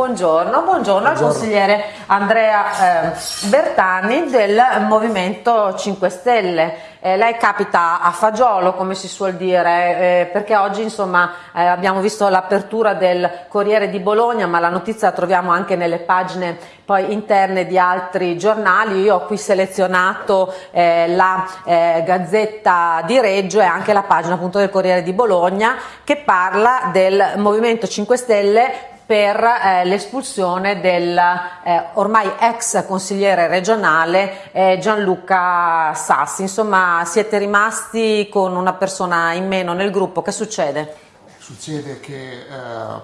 Buongiorno, buongiorno, al consigliere Andrea eh, Bertani del Movimento 5 Stelle. Eh, lei capita a fagiolo, come si suol dire, eh, perché oggi insomma, eh, abbiamo visto l'apertura del Corriere di Bologna, ma la notizia la troviamo anche nelle pagine poi interne di altri giornali. Io ho qui selezionato eh, la eh, Gazzetta di Reggio e anche la pagina appunto del Corriere di Bologna che parla del Movimento 5 Stelle per eh, l'espulsione del eh, ormai ex consigliere regionale eh, Gianluca Sassi. Insomma, siete rimasti con una persona in meno nel gruppo, che succede? Succede che eh,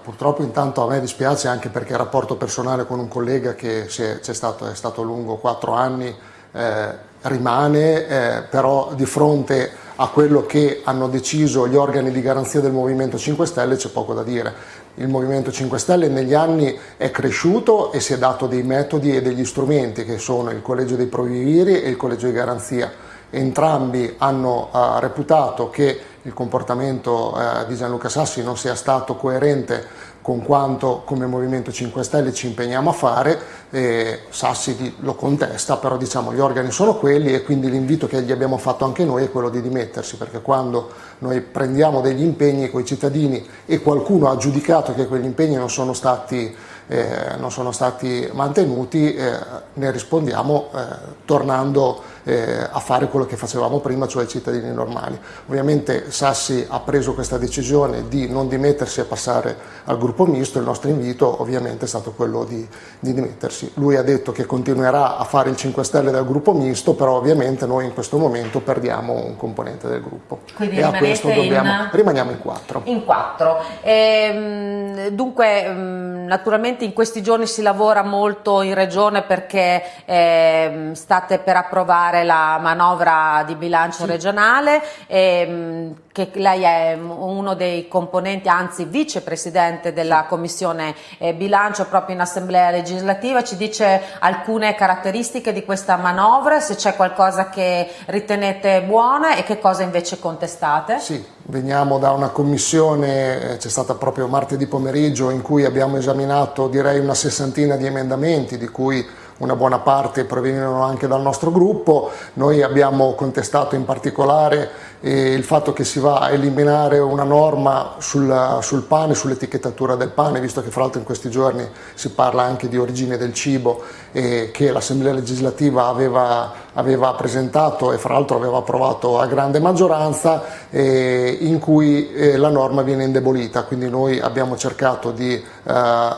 purtroppo intanto a me dispiace anche perché il rapporto personale con un collega che è, è, stato, è stato lungo quattro anni eh, rimane, eh, però di fronte a quello che hanno deciso gli organi di garanzia del Movimento 5 Stelle c'è poco da dire il Movimento 5 Stelle negli anni è cresciuto e si è dato dei metodi e degli strumenti che sono il collegio dei provviviri e il collegio di garanzia. Entrambi hanno uh, reputato che il comportamento uh, di Gianluca Sassi non sia stato coerente con quanto come Movimento 5 Stelle ci impegniamo a fare, eh, Sassi lo contesta, però diciamo gli organi sono quelli e quindi l'invito che gli abbiamo fatto anche noi è quello di dimettersi, perché quando noi prendiamo degli impegni con i cittadini e qualcuno ha giudicato che quegli impegni non sono stati eh, non sono stati mantenuti, eh, ne rispondiamo eh, tornando eh, a fare quello che facevamo prima, cioè i cittadini normali. Ovviamente Sassi ha preso questa decisione di non dimettersi e passare al gruppo misto, il nostro invito ovviamente è stato quello di, di dimettersi. Lui ha detto che continuerà a fare il 5 Stelle dal gruppo misto, però ovviamente noi in questo momento perdiamo un componente del gruppo. Quindi e a questo dobbiamo, in... rimaniamo in quattro. In quattro. Ehm, dunque, mm, naturalmente in questi giorni si lavora molto in regione perché eh, state per approvare la manovra di bilancio sì. regionale, eh, che lei è uno dei componenti, anzi vicepresidente della commissione eh, bilancio proprio in assemblea legislativa, ci dice alcune caratteristiche di questa manovra, se c'è qualcosa che ritenete buona e che cosa invece contestate? Sì, veniamo da una commissione, eh, c'è stata proprio martedì pomeriggio in cui abbiamo esaminato direi una sessantina di emendamenti di cui una buona parte provenivano anche dal nostro gruppo, noi abbiamo contestato in particolare eh, il fatto che si va a eliminare una norma sul, sul pane, sull'etichettatura del pane, visto che fra l'altro in questi giorni si parla anche di origine del cibo eh, che l'Assemblea legislativa aveva, aveva, presentato e fra l'altro aveva approvato a grande maggioranza eh, in cui eh, la norma viene indebolita, quindi noi abbiamo cercato di eh,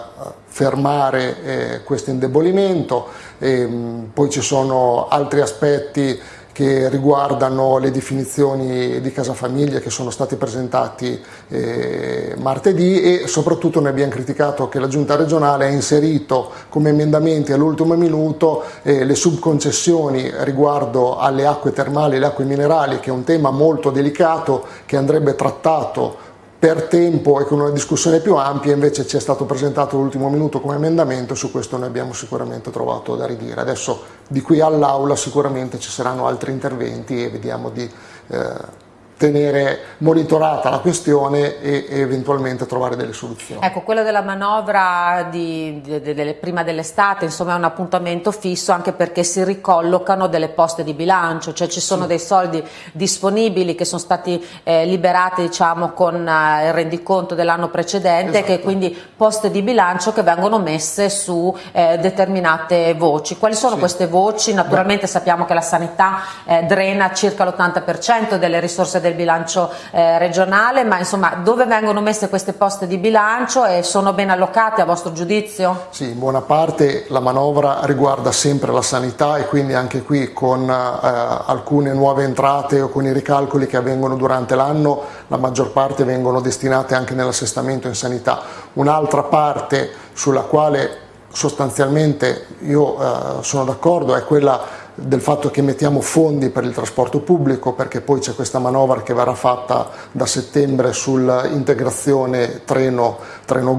fermare eh, questo indebolimento, ehm, poi ci sono altri aspetti che riguardano le definizioni di casa famiglia che sono stati presentati eh, martedì e soprattutto noi abbiamo criticato che la giunta regionale ha inserito come emendamenti all'ultimo minuto eh, le subconcessioni riguardo alle acque termali e le acque minerali che è un tema molto delicato che andrebbe trattato per tempo e con una discussione più ampia invece ci è stato presentato l'ultimo minuto come emendamento su questo noi abbiamo sicuramente trovato da ridire. Adesso di qui all'Aula sicuramente ci saranno altri interventi e vediamo di eh, tenere monitorata la questione e, e, eventualmente trovare delle soluzioni. Ecco, quello della manovra di, di, di, prima dell'estate insomma è un appuntamento fisso anche perché si ricollocano delle poste di bilancio, cioè ci sono sì. dei soldi disponibili che sono stati eh, liberati diciamo con eh, il rendiconto dell'anno precedente esatto. che quindi poste di bilancio che vengono messe su eh, determinate voci. Quali sono sì. queste voci? Naturalmente Beh. sappiamo che la sanità eh, drena circa l'80% delle risorse del del bilancio eh, regionale, ma insomma dove vengono messe queste poste di bilancio e sono ben allocate a vostro giudizio? Sì, in buona parte la manovra riguarda sempre la sanità e quindi anche qui con eh, alcune nuove entrate o con i ricalcoli che avvengono durante l'anno la maggior parte vengono destinate anche nell'assestamento in sanità. Un'altra parte sulla quale sostanzialmente io eh, sono d'accordo è quella del fatto che mettiamo fondi per il trasporto pubblico perché poi c'è questa manovra che verrà fatta da settembre sull'integrazione treno, treno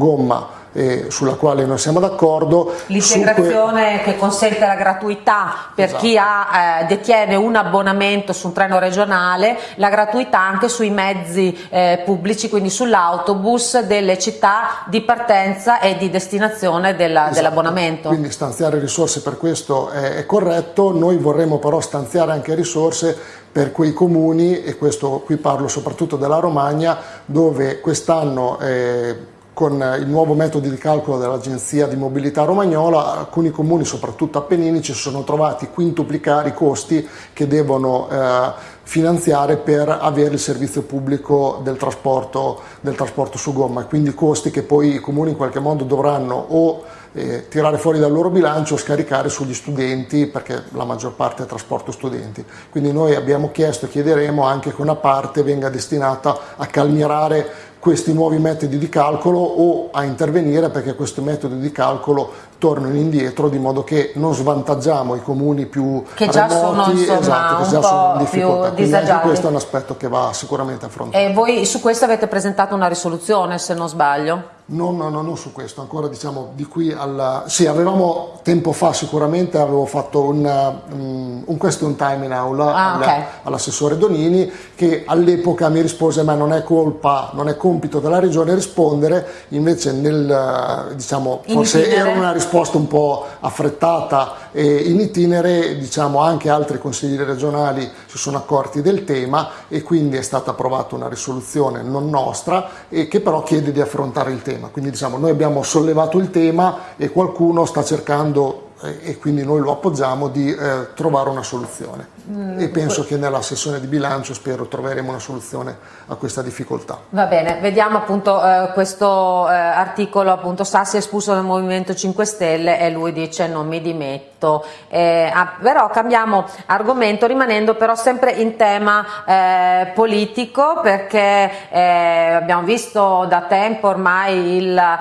eh, sulla quale noi siamo d'accordo. L'integrazione que... che consente la gratuità per esatto. chi ha, eh, detiene un abbonamento su un treno regionale, la gratuità anche sui mezzi eh, pubblici, quindi sull'autobus delle città di partenza e di destinazione della, esatto. dell'abbonamento. Quindi stanziare risorse per questo è, è corretto, noi vorremmo però stanziare anche risorse per quei comuni, e questo qui parlo soprattutto della Romagna, dove quest'anno eh, con il nuovo metodo di calcolo dell'Agenzia di Mobilità Romagnola, alcuni comuni, soprattutto appenninici, si sono trovati quintuplicare i costi che devono eh, finanziare per avere il servizio pubblico del trasporto, del trasporto su gomma, quindi costi che poi i comuni in qualche modo dovranno o eh, tirare fuori dal loro bilancio o scaricare sugli studenti perché la maggior parte è trasporto studenti. Quindi noi abbiamo chiesto e chiederemo anche che una parte venga destinata a calmierare questi nuovi metodi di calcolo o a intervenire perché questi metodi di calcolo tornano indietro di modo che non svantaggiamo i comuni più che già remoti, sono, insomma, esatto, che già sono in difficoltà. Quindi anche questo è un aspetto che va sicuramente affrontato. E voi su questo avete presentato una risoluzione se non sbaglio? Non, no, no, non su questo, ancora diciamo di qui alla... Sì, avevamo tempo fa sicuramente, avevo fatto un, um, un question time in aula ah, okay. all'assessore Donini che all'epoca mi rispose ma non è colpa, non è compito della regione rispondere, invece nel, diciamo, forse era una risposta un po' affrettata e in itinere diciamo anche altri consiglieri regionali si sono accorti del tema e quindi è stata approvata una risoluzione non nostra che però chiede di affrontare il tema. Quindi diciamo, noi abbiamo sollevato il tema e qualcuno sta cercando e quindi noi lo appoggiamo di eh, trovare una soluzione e penso che nella sessione di bilancio spero troveremo una soluzione a questa difficoltà. Va bene, vediamo appunto eh, questo eh, articolo appunto Sassi è espulso dal Movimento 5 Stelle e lui dice non mi dimetto, eh, ah, però cambiamo argomento rimanendo però sempre in tema eh, politico perché eh, abbiamo visto da tempo ormai il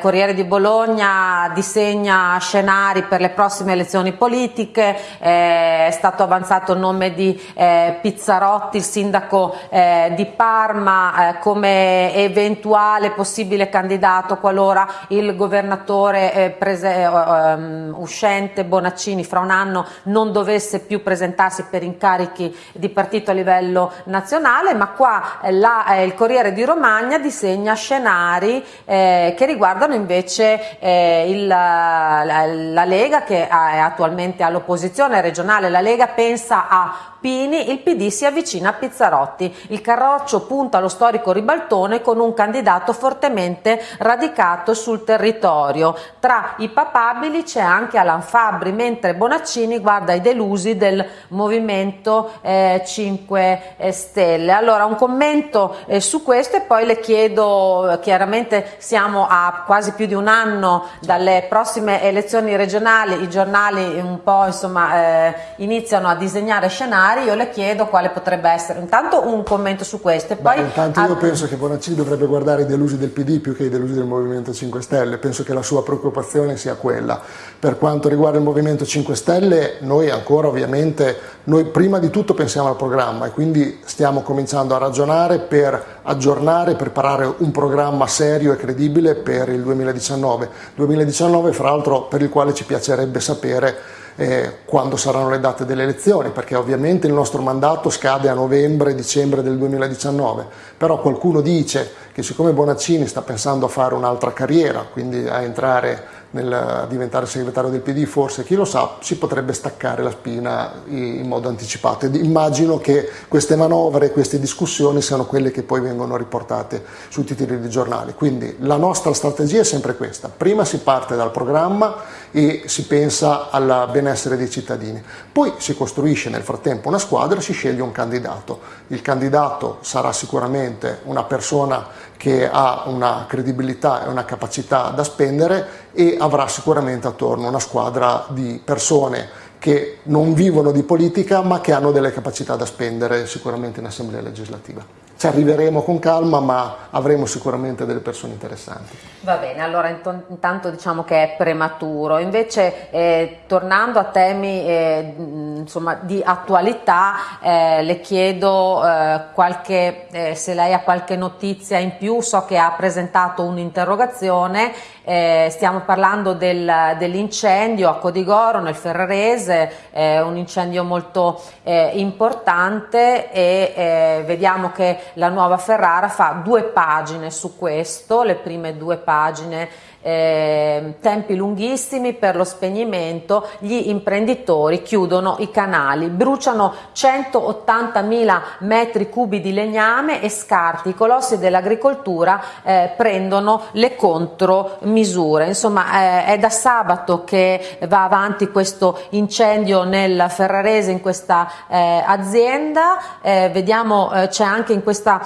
Corriere di Bologna disegna scenari per le prossime elezioni politiche, eh, è stato avanzato il nome di eh, Pizzarotti, il sindaco eh, di Parma, eh, come eventuale possibile candidato qualora il governatore eh, prese, um, uscente Bonaccini fra un anno non dovesse più presentarsi per incarichi di partito a livello nazionale, ma qua la, il Corriere di Romagna disegna scenari che riguardano invece il, la, la Lega che è attualmente all'opposizione regionale, la Lega pensa a Pini, il PD si avvicina a Pizzarotti. Il Carroccio punta allo storico ribaltone con un candidato fortemente radicato sul territorio. Tra i papabili c'è anche Alan Fabri, mentre Bonaccini guarda i delusi del Movimento eh, 5 Stelle. Allora un commento eh, su questo e poi le chiedo, chiaramente siamo a quasi più di un anno dalle prossime elezioni regionali, i giornali un po' insomma eh, iniziano a disegnare scenari particolari, io le chiedo quale potrebbe essere. Intanto un commento su questo. Poi Beh, intanto io penso che Bonaccini dovrebbe guardare i delusi del PD più che i delusi del Movimento 5 Stelle. Penso che la sua preoccupazione sia quella. Per quanto riguarda il Movimento 5 Stelle, noi ancora ovviamente, noi prima di tutto pensiamo al programma e quindi stiamo cominciando a ragionare per aggiornare, preparare un programma serio e credibile per il 2019. 2019 fra l'altro per il quale ci piacerebbe sapere eh, quando saranno le date delle elezioni, perché ovviamente il nostro mandato scade a novembre-dicembre del 2019, però qualcuno dice che siccome Bonaccini sta pensando a fare un'altra carriera, quindi a entrare nel diventare segretario del PD, forse chi lo sa, si potrebbe staccare la spina in modo anticipato. Ed immagino che queste manovre, queste discussioni siano quelle che poi vengono riportate sui titoli dei giornali. Quindi la nostra strategia è sempre questa, prima si parte dal programma e si pensa al benessere dei cittadini, poi si costruisce nel frattempo una squadra, si sceglie un candidato. Il candidato sarà sicuramente una persona che ha una credibilità e una capacità da spendere e avrà sicuramente attorno una squadra di persone che non vivono di politica ma che hanno delle capacità da spendere sicuramente in assemblea legislativa. Ci arriveremo con calma ma avremo sicuramente delle persone interessanti. Va bene, allora intanto diciamo che è prematuro, invece eh, tornando a temi eh, insomma, di attualità eh, le chiedo eh, qualche, eh, se lei ha qualche notizia in più, so che ha presentato un'interrogazione eh, stiamo parlando del, dell'incendio a Codigoro nel Ferrarese, eh, un incendio molto eh, importante e eh, vediamo che la nuova Ferrara fa due pagine su questo, le prime due pagine eh, tempi lunghissimi per lo spegnimento, gli imprenditori chiudono i canali, bruciano 180.000 metri cubi di legname e scarti, i colossi dell'agricoltura eh, prendono le contromisure. Insomma eh, è da sabato che va avanti questo incendio nel Ferrarese in questa eh, azienda, eh, vediamo eh, c'è anche in questa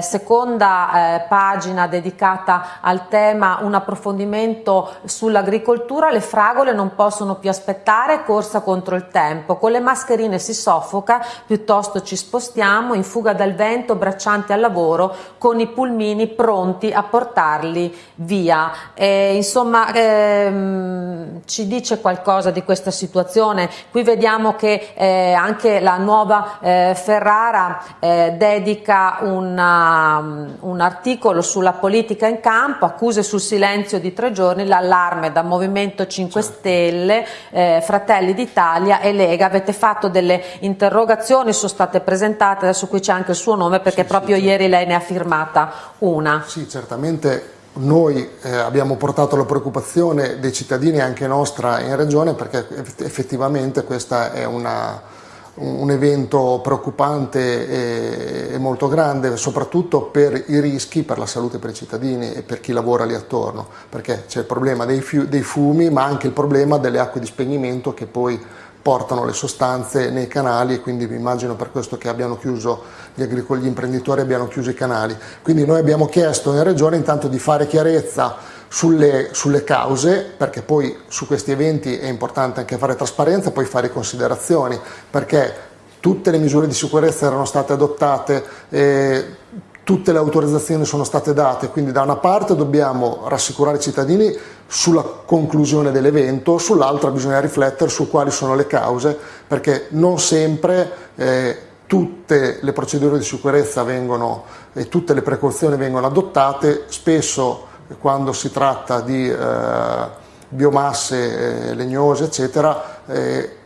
seconda pagina dedicata al tema un approfondimento approfondimento sull'agricoltura, le fragole non possono più aspettare, corsa contro il tempo, con le mascherine si soffoca, piuttosto ci spostiamo, in fuga dal vento, braccianti al lavoro, con i pulmini pronti a portarli via. E, insomma, ehm, ci dice qualcosa di questa situazione. Qui vediamo che eh, anche la nuova eh, Ferrara eh, dedica una, un articolo sulla politica in campo, accuse sul silenzio di tre giorni l'allarme da Movimento 5 certo. Stelle, eh, Fratelli d'Italia e Lega. Avete fatto delle interrogazioni, sono state presentate, adesso qui c'è anche il suo nome perché sì, proprio sì, ieri certo. lei ne ha firmata una. Sì, certamente noi eh, abbiamo portato la preoccupazione dei cittadini anche nostra in regione perché effettivamente questa è una un evento preoccupante e, molto grande, soprattutto per i rischi per la salute per i cittadini e per chi lavora lì attorno, perché c'è il problema dei, dei fumi ma anche il problema delle acque di spegnimento che poi portano le sostanze nei canali e quindi mi immagino per questo che abbiano chiuso gli, gli imprenditori abbiano chiuso i canali. Quindi noi abbiamo chiesto in regione intanto di fare chiarezza sulle, sulle, cause, perché poi su questi eventi è importante anche fare trasparenza, poi fare considerazioni, perché tutte le misure di sicurezza erano state adottate, eh, tutte le autorizzazioni sono state date, quindi da una parte dobbiamo rassicurare i cittadini sulla conclusione dell'evento, sull'altra bisogna riflettere su quali sono le cause, perché non sempre eh, tutte le procedure di sicurezza vengono e tutte le precauzioni vengono adottate, spesso quando si tratta di eh, biomasse eh, legnose eccetera eh,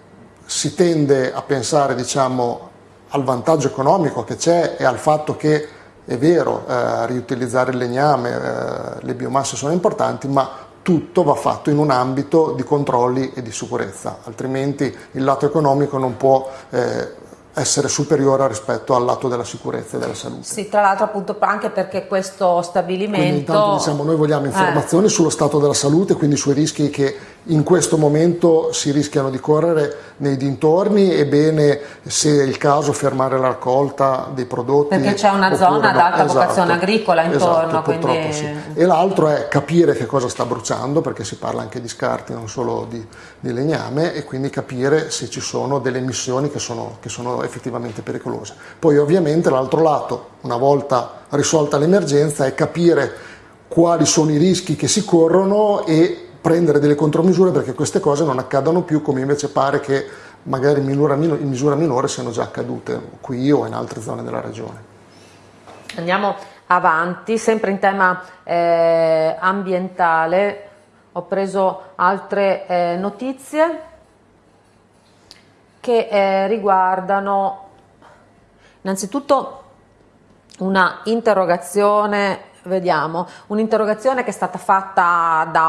si tende a pensare diciamo, al vantaggio economico che c'è e al fatto che è vero eh, riutilizzare il legname, eh, le biomasse sono importanti ma tutto va fatto in un ambito di controlli e di sicurezza, altrimenti il lato economico non può eh, essere superiore rispetto al lato della sicurezza e della salute. Sì, tra l'altro appunto anche perché questo stabilimento... Quindi intanto diciamo, noi vogliamo informazioni eh. sullo stato della salute, quindi sui rischi che in questo momento si rischiano di correre nei dintorni e bene se è il caso fermare la raccolta dei prodotti. Perché c'è una zona ad alta esatto, vocazione agricola intorno. Esatto, quindi... sì. E l'altro è capire che cosa sta bruciando, perché si parla anche di scarti, non solo di, di legname, e quindi capire se ci sono delle emissioni che sono, che sono effettivamente pericolose. Poi ovviamente l'altro lato, una volta risolta l'emergenza, è capire quali sono i rischi che si corrono e prendere delle contromisure perché queste cose non accadano più come invece pare che magari in misura, in misura minore siano già accadute qui o in altre zone della regione. Andiamo avanti, sempre in tema eh, ambientale, ho preso altre eh, notizie che eh, riguardano innanzitutto una interrogazione Vediamo, un'interrogazione che è stata fatta da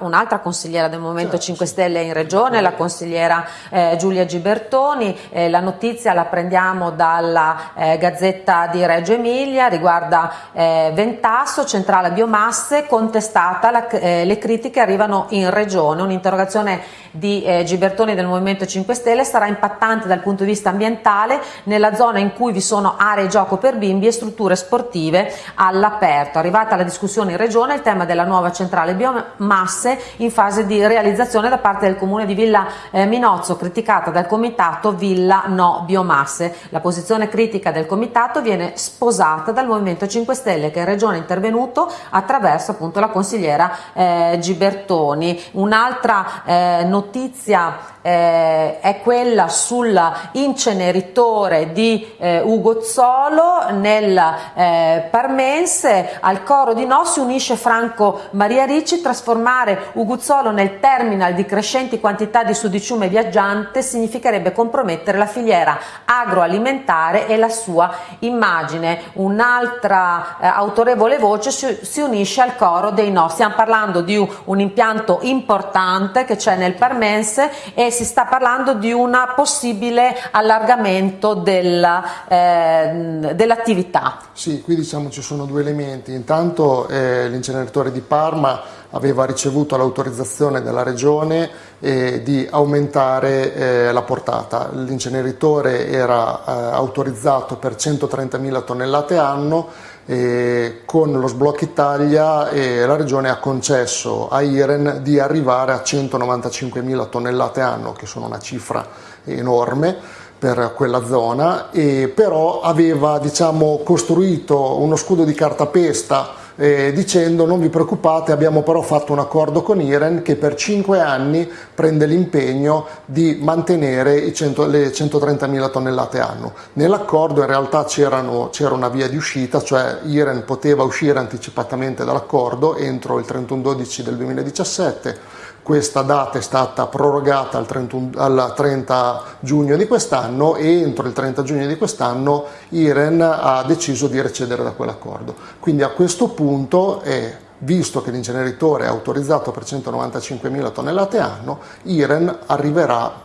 un'altra un consigliera del Movimento certo, 5 Stelle in Regione, la consigliera eh, Giulia Gibertoni, eh, la notizia la prendiamo dalla eh, Gazzetta di Reggio Emilia, riguarda eh, Ventasso, centrale biomasse, contestata, la, eh, le critiche arrivano in Regione, un'interrogazione di eh, Gibertoni del Movimento 5 Stelle sarà impattante dal punto di vista ambientale nella zona in cui vi sono aree gioco per bimbi e strutture sportive all'aperto aperto. Arrivata la discussione in Regione il tema della nuova centrale biomasse in fase di realizzazione da parte del Comune di Villa eh, Minozzo, criticata dal Comitato Villa No Biomasse. La posizione critica del Comitato viene sposata dal Movimento 5 Stelle che in Regione è intervenuto attraverso appunto la consigliera eh, Gibertoni. Un'altra eh, notizia eh, è quella sull'inceneritore di eh, Ugo Zolo nel eh, Parmense al coro di no si unisce Franco Maria Ricci, trasformare Uguzzolo nel terminal di crescenti quantità di sudiciume viaggiante significherebbe compromettere la filiera agroalimentare e la sua immagine. Un'altra eh, autorevole voce si, si, unisce al coro dei no. Stiamo parlando di un, un impianto importante che c'è nel Parmense e si sta parlando di un possibile allargamento eh, dell'attività. Sì, qui diciamo ci sono due elementi. Intanto eh, l'inceneritore di Parma aveva ricevuto l'autorizzazione della regione eh, di aumentare eh, la portata. L'inceneritore era eh, autorizzato per 130.000 tonnellate anno e con lo sblocco Italia la regione ha concesso a Iren di arrivare a 195.000 tonnellate anno, che sono una cifra enorme per quella zona, e però aveva diciamo, costruito uno scudo di cartapesta eh, dicendo non vi preoccupate abbiamo però fatto un accordo con Iren che per 5 anni prende l'impegno di mantenere 100, le 130.000 tonnellate anno. Nell'accordo in realtà c'era una via di uscita, cioè Iren poteva uscire anticipatamente dall'accordo entro il 31-12 del 2017 questa data è stata prorogata al, 31, al 30 giugno di quest'anno e entro il 30 giugno di quest'anno Iren ha deciso di recedere da quell'accordo. Quindi a questo punto, eh, visto che l'inceneritore è autorizzato per 195.000 tonnellate anno, Iren arriverà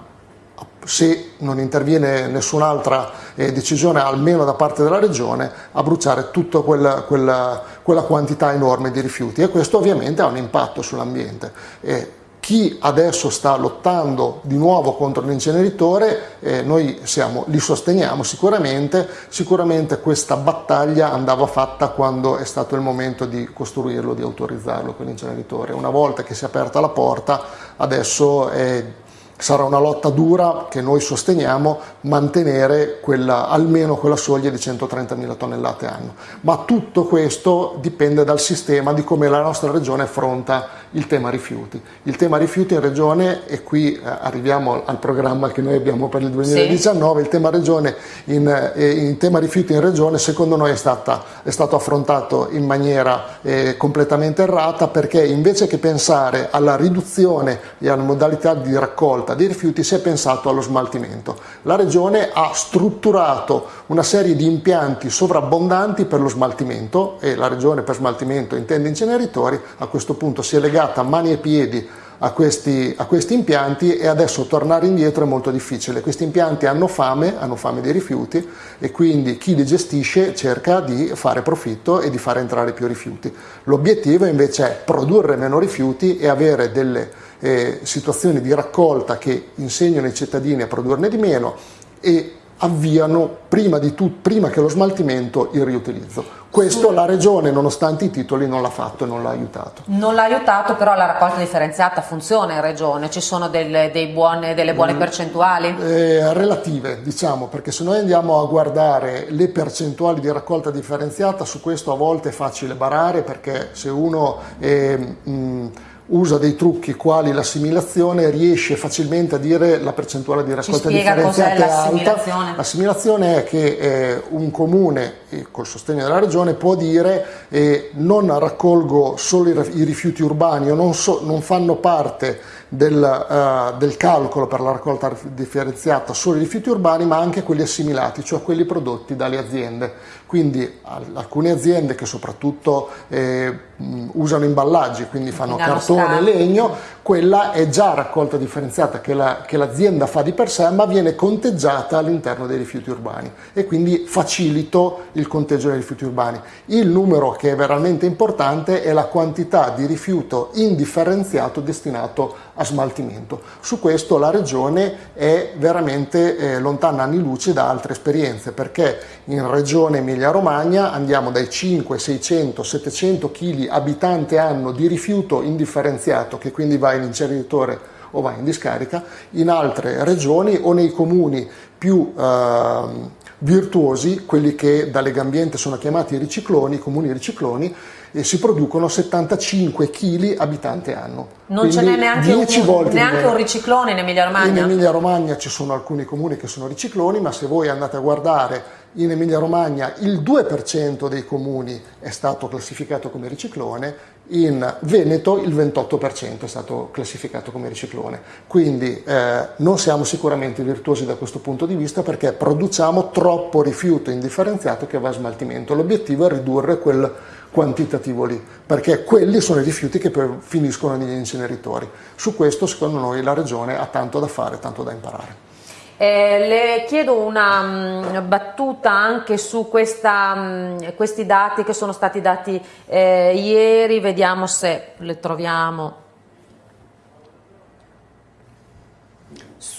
se non interviene nessun'altra eh, decisione, almeno da parte della Regione, a bruciare tutta quella, quella, quella, quantità enorme di rifiuti e questo ovviamente ha un impatto sull'ambiente. Chi adesso sta lottando di nuovo contro l'inceneritore, eh, noi siamo, li sosteniamo sicuramente, sicuramente questa battaglia andava fatta quando è stato il momento di costruirlo, di autorizzarlo quell'inceneritore. Una volta che si è aperta la porta, adesso è Sarà una lotta dura che noi sosteniamo mantenere quella, almeno quella soglia di 130.000 tonnellate anno. Ma tutto questo dipende dal sistema di come la nostra regione affronta il tema rifiuti. Il tema rifiuti in regione, e qui eh, arriviamo al programma che noi abbiamo per il 2019, sì. il tema, regione in, eh, in, tema rifiuti in regione secondo noi è, stata, è stato affrontato in maniera eh, completamente errata perché invece che pensare alla riduzione e alla modalità di raccolta raccolta dei rifiuti si è pensato allo smaltimento. La Regione ha strutturato una serie di impianti sovrabbondanti per lo smaltimento e la Regione per smaltimento intende inceneritori, a questo punto si è legata mani e piedi a questi, a questi, impianti e adesso tornare indietro è molto difficile. Questi impianti hanno fame, hanno fame di rifiuti e quindi chi li gestisce cerca di fare profitto e di fare entrare più rifiuti. L'obiettivo invece è produrre meno rifiuti e avere delle eh, situazioni di raccolta che insegnano ai cittadini a produrne di meno e avviano prima, di tu, prima che lo smaltimento il riutilizzo. Questo la Regione, nonostante i titoli, non l'ha fatto e non l'ha aiutato. Non l'ha aiutato, però la raccolta differenziata funziona in Regione? Ci sono delle, buone, delle buone mm, percentuali? Eh, relative, diciamo, perché se noi andiamo a guardare le percentuali di raccolta differenziata, su questo a volte è facile barare, perché se uno... È, mh, usa dei trucchi quali l'assimilazione riesce facilmente a dire la percentuale di raccolta differenziata è alta. L'assimilazione è che eh, un comune, col sostegno della regione, può dire eh, non raccolgo solo i, rifiuti urbani o non, so, non fanno parte del, uh, del, calcolo per la raccolta differenziata solo i rifiuti urbani ma anche quelli assimilati, cioè quelli prodotti dalle aziende. Quindi alcune aziende che soprattutto eh, usano imballaggi, quindi fanno cartone e legno, quella è già raccolta differenziata che, la, che l'azienda fa di per sé ma viene conteggiata all'interno dei rifiuti urbani e quindi facilito il conteggio dei rifiuti urbani. Il numero che è veramente importante è la quantità di rifiuto indifferenziato destinato a smaltimento. Su questo la regione è veramente eh, lontana anni luce da altre esperienze perché in regione Emilia Romagna andiamo dai 5, 600, 700 kg abitante anno di rifiuto indifferenziato che quindi va in inceneritore o va in discarica, in altre regioni o nei comuni più eh, virtuosi, quelli che da Legambiente sono chiamati ricicloni, comuni ricicloni, e si producono 75 kg abitante anno. Non ce n'è neanche, un, neanche un, riciclone in Emilia Romagna? In Emilia Romagna ci sono alcuni comuni che sono ricicloni, ma se voi andate a guardare in Emilia Romagna il 2% dei comuni è stato classificato come riciclone, in Veneto il 28% è stato classificato come riciclone. Quindi eh, non siamo sicuramente virtuosi da questo punto di vista perché produciamo troppo rifiuto indifferenziato che va a smaltimento. L'obiettivo è ridurre quel quantitativo lì, perché quelli sono i rifiuti che finiscono negli inceneritori. Su questo secondo noi la Regione ha tanto da fare, tanto da imparare. Eh, le chiedo una mh, mm, battuta anche su questa, mh, mm, questi dati che sono stati dati eh, ieri, vediamo se le troviamo.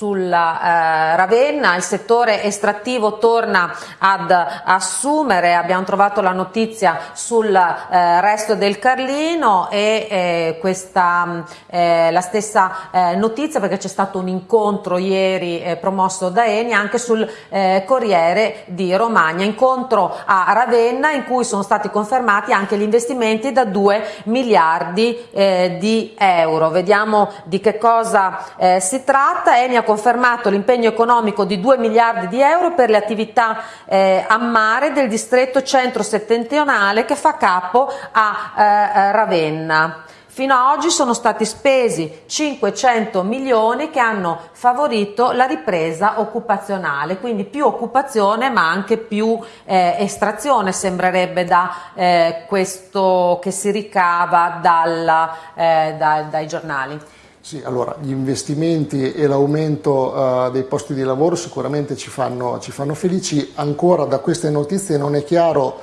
Sulla eh, Ravenna, il settore estrattivo torna ad assumere, abbiamo trovato la notizia sul eh, resto del Carlino e eh, questa eh, la stessa eh, notizia perché c'è stato un incontro ieri eh, promosso da Eni anche sul Corriere di Romagna, incontro a Ravenna in cui sono stati confermati anche gli investimenti da 2 miliardi di euro. Vediamo di che cosa si tratta. Eni ha confermato l'impegno economico di 2 miliardi di euro per le attività eh, a mare del distretto centro-settentrionale che fa capo a eh, Ravenna. Fino ad oggi sono stati spesi 500 milioni che hanno favorito la ripresa occupazionale, quindi più occupazione ma anche più eh, estrazione sembrerebbe da eh, questo che si ricava dalla, eh, da, dai giornali. Sì, allora gli investimenti e l'aumento uh, dei posti di lavoro sicuramente ci fanno, ci fanno, felici, ancora da queste notizie non è chiaro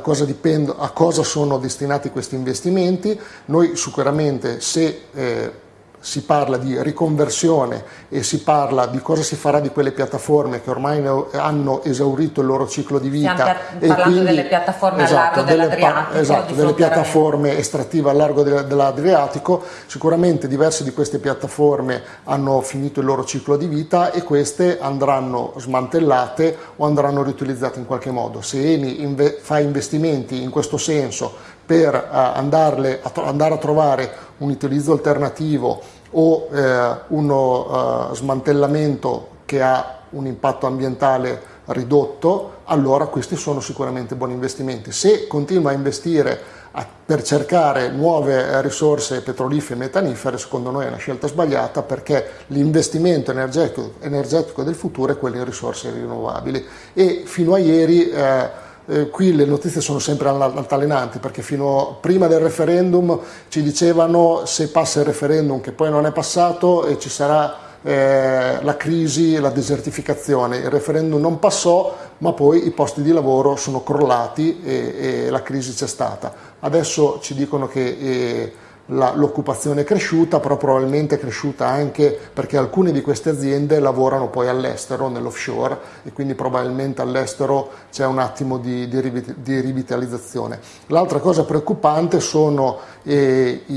cosa dipende, a cosa sono destinati questi investimenti, noi sicuramente se eh, si parla di riconversione e si parla di cosa si farà di quelle piattaforme che ormai hanno esaurito il loro ciclo di vita. Stiamo e parlando quindi, delle piattaforme esatto, al largo dell'Adriatico. Esatto, delle piattaforme estrattive al largo dell'Adriatico. Sicuramente diverse di queste piattaforme hanno finito il loro ciclo di vita e queste andranno smantellate o andranno riutilizzate in qualche modo. Se Eni inve fa investimenti in questo senso per uh, andarle a andare a trovare un utilizzo alternativo o eh, uno uh, smantellamento che ha un impatto ambientale ridotto, allora questi sono sicuramente buoni investimenti. Se continua a investire a, per cercare nuove risorse petrolifere e metanifere, secondo noi è una scelta sbagliata perché l'investimento energetico, energetico del futuro è quello in risorse rinnovabili e fino a ieri eh, eh, qui le notizie sono sempre altalenanti perché fino prima del referendum ci dicevano se passa il referendum che poi non è passato e ci sarà eh, la crisi, la desertificazione. Il referendum non passò ma poi i posti di lavoro sono crollati e, e la crisi c'è stata. Adesso ci dicono che eh, l'occupazione è cresciuta, però probabilmente è cresciuta anche perché alcune di queste aziende lavorano poi all'estero, nell'offshore e quindi probabilmente all'estero c'è un attimo di, di, di rivitalizzazione. L'altra cosa preoccupante sono eh, i,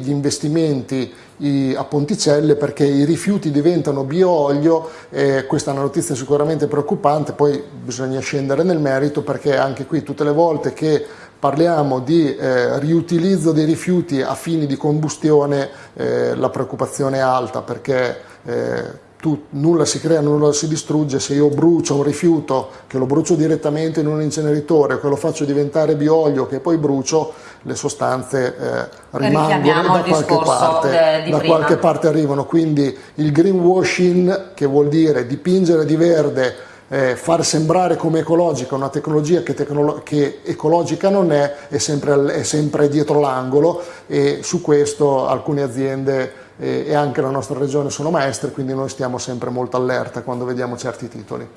gli investimenti i, a Ponticelle perché i rifiuti diventano bioolio, eh, questa è una notizia sicuramente preoccupante, poi bisogna scendere nel merito perché anche qui tutte le volte che parliamo di eh, riutilizzo dei rifiuti a fini di combustione, eh, la preoccupazione è alta perché eh, tu, nulla si crea, nulla si distrugge, se io brucio un rifiuto che lo brucio direttamente in un inceneritore, che lo faccio diventare bioolio che poi brucio, le sostanze eh, rimangono da, qualche parte, da qualche parte arrivano, quindi il greenwashing che vuol dire dipingere di verde eh, far sembrare come ecologica una tecnologia che, tecnolo che ecologica non è, è sempre, è sempre dietro l'angolo e su questo alcune aziende eh, e anche la nostra regione sono maestre, quindi noi stiamo sempre molto allerta quando vediamo certi titoli.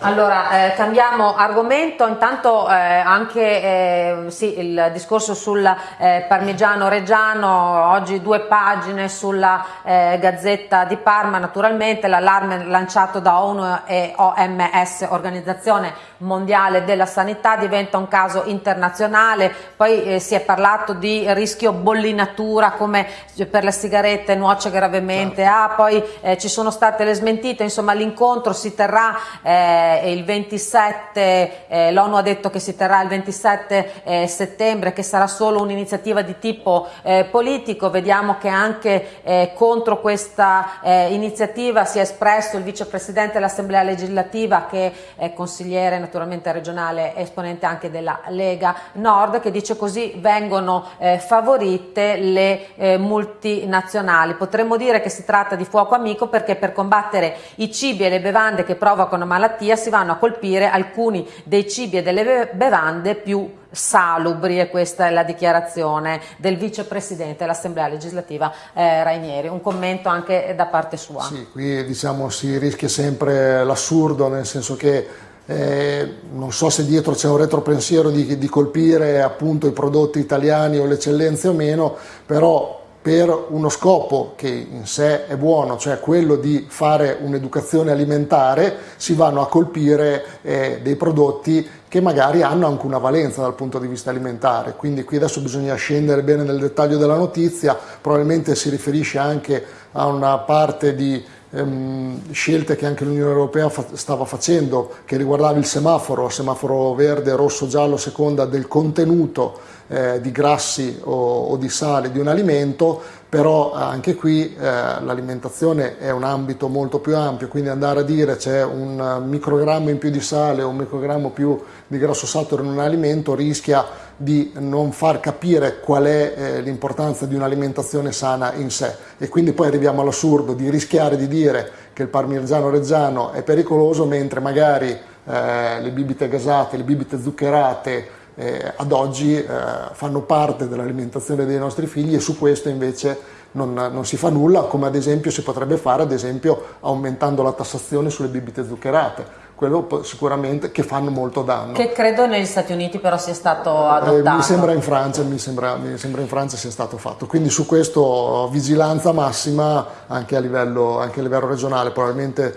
Allora, eh, cambiamo argomento, intanto eh, anche eh, sì, il discorso sul eh, parmigiano reggiano, oggi due pagine sulla eh, Gazzetta di Parma, naturalmente l'allarme lanciato da ONU e OMS, Organizzazione Mondiale della Sanità, diventa un caso internazionale, poi eh, si è parlato di rischio bollinatura come per le sigarette nuoce gravemente, certo. ah, poi ci sono state le smentite, insomma l'incontro si terrà eh, il 27, eh, l'ONU ha detto che si terrà il 27 eh, settembre, che sarà solo un'iniziativa di tipo eh, politico, vediamo che anche eh, contro questa iniziativa si è espresso il vicepresidente dell'Assemblea legislativa che è consigliere naturalmente regionale esponente anche della Lega Nord che dice così vengono favorite le multinazionali. Potremmo dire che si tratta di fuoco amico perché per combattere i cibi e le bevande che provocano malattia si vanno a colpire alcuni dei cibi e delle bevande più salubri e questa è la dichiarazione del vicepresidente dell'Assemblea legislativa eh, Rainieri. Un commento anche da parte sua. Sì, qui diciamo si rischia sempre l'assurdo, nel senso che eh, non so se dietro c'è un retropensiero di, di colpire appunto i prodotti italiani o le eccellenze o meno, però per uno scopo che in sé è buono, cioè quello di fare un'educazione alimentare, si vanno a colpire eh, dei prodotti che magari hanno anche una valenza dal punto di vista alimentare. Quindi qui adesso bisogna scendere bene nel dettaglio della notizia, probabilmente si riferisce anche a una parte di ehm, scelte che anche l'Unione Europea fa stava facendo, che riguardava il semaforo, semaforo verde, rosso, giallo, seconda del contenuto eh, di grassi o, o, di sale di un alimento, però anche qui eh, l'alimentazione è un ambito molto più ampio, quindi andare a dire c'è un microgrammo in più di sale o un microgrammo più di grasso saturo in un alimento rischia di non far capire qual è eh, l'importanza di un'alimentazione sana in sé. E quindi poi arriviamo all'assurdo di rischiare di dire che il parmigiano reggiano è pericoloso mentre magari eh, le bibite gasate, le bibite zuccherate eh, ad oggi eh, fanno parte dell'alimentazione dei nostri figli e su questo invece non, non, si fa nulla, come ad esempio si potrebbe fare ad esempio aumentando la tassazione sulle bibite zuccherate quello sicuramente che fanno molto danno. Che credo negli Stati Uniti però sia stato adottato. Eh, mi sembra in Francia, mi sembra, mi sembra in Francia sia stato fatto, quindi su questo vigilanza massima anche a livello, anche a livello regionale, probabilmente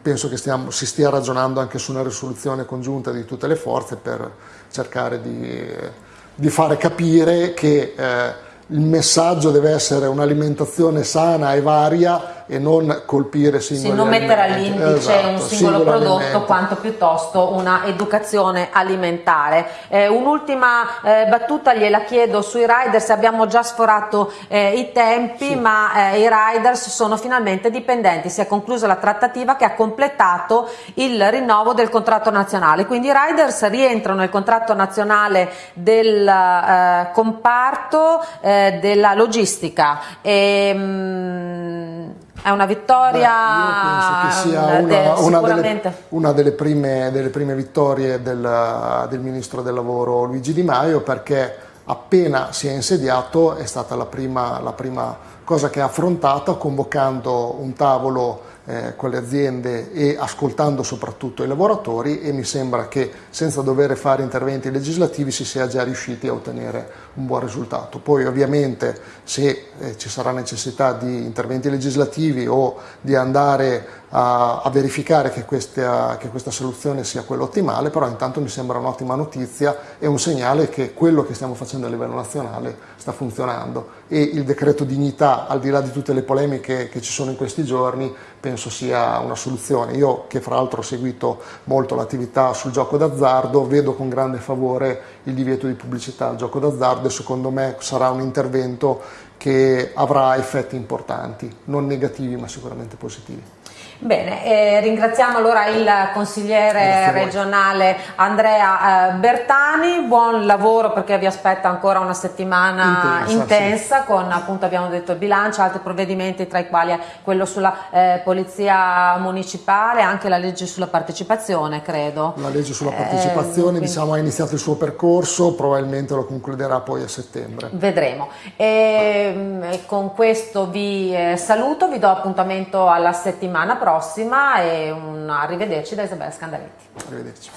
penso che stiamo, si stia ragionando anche su una risoluzione congiunta di tutte le forze per cercare di, di fare capire che eh, il messaggio deve essere un'alimentazione sana e varia e non colpire singoli sì, non mettere all'indice esatto, un singolo prodotto alimenti. quanto piuttosto una educazione alimentare. Eh, un'ultima eh, battuta gliela chiedo sui riders, abbiamo già sforato eh, i tempi sì. ma eh, i riders sono finalmente dipendenti, si è conclusa la trattativa che ha completato il rinnovo del contratto nazionale, quindi i riders rientrano nel contratto nazionale del eh, comparto eh, della logistica. E, ehm, mh, è una vittoria. Beh, penso che sia una, una, delle, una delle, prime, delle, prime, vittorie del, del, ministro del lavoro Luigi Di Maio perché appena si è insediato è stata la prima, la prima cosa che ha affrontato convocando un tavolo eh, con le aziende e ascoltando soprattutto i lavoratori e mi sembra che senza dover fare interventi legislativi si sia già riusciti a ottenere un buon risultato. Poi ovviamente se eh, ci sarà necessità di interventi legislativi o di andare a, a verificare che questa, che questa, soluzione sia quella ottimale, però intanto mi sembra un'ottima notizia e un segnale che quello che stiamo facendo a livello nazionale sta funzionando e il decreto dignità, al di là di tutte le polemiche che ci sono in questi giorni, penso sia una soluzione. Io che fra l'altro ho seguito molto l'attività sul gioco d'azzardo, vedo con grande favore il divieto di pubblicità al gioco d'azzardo e secondo me sarà un intervento che avrà effetti importanti, non negativi ma sicuramente positivi. Bene, eh, ringraziamo allora il consigliere regionale Andrea eh, Bertani, buon lavoro perché vi aspetta ancora una settimana intensa, intensa sì. con appunto abbiamo detto il bilancio, altri provvedimenti tra i quali quello sulla eh, polizia municipale, anche la legge sulla partecipazione credo. La legge sulla partecipazione eh, quindi... diciamo, ha iniziato il suo percorso, probabilmente lo concluderà poi a settembre. Vedremo. E, mm, con questo vi eh, saluto, vi do appuntamento alla settimana prossima prossima e un arrivederci da Isabella Scandaletti. Arrivederci.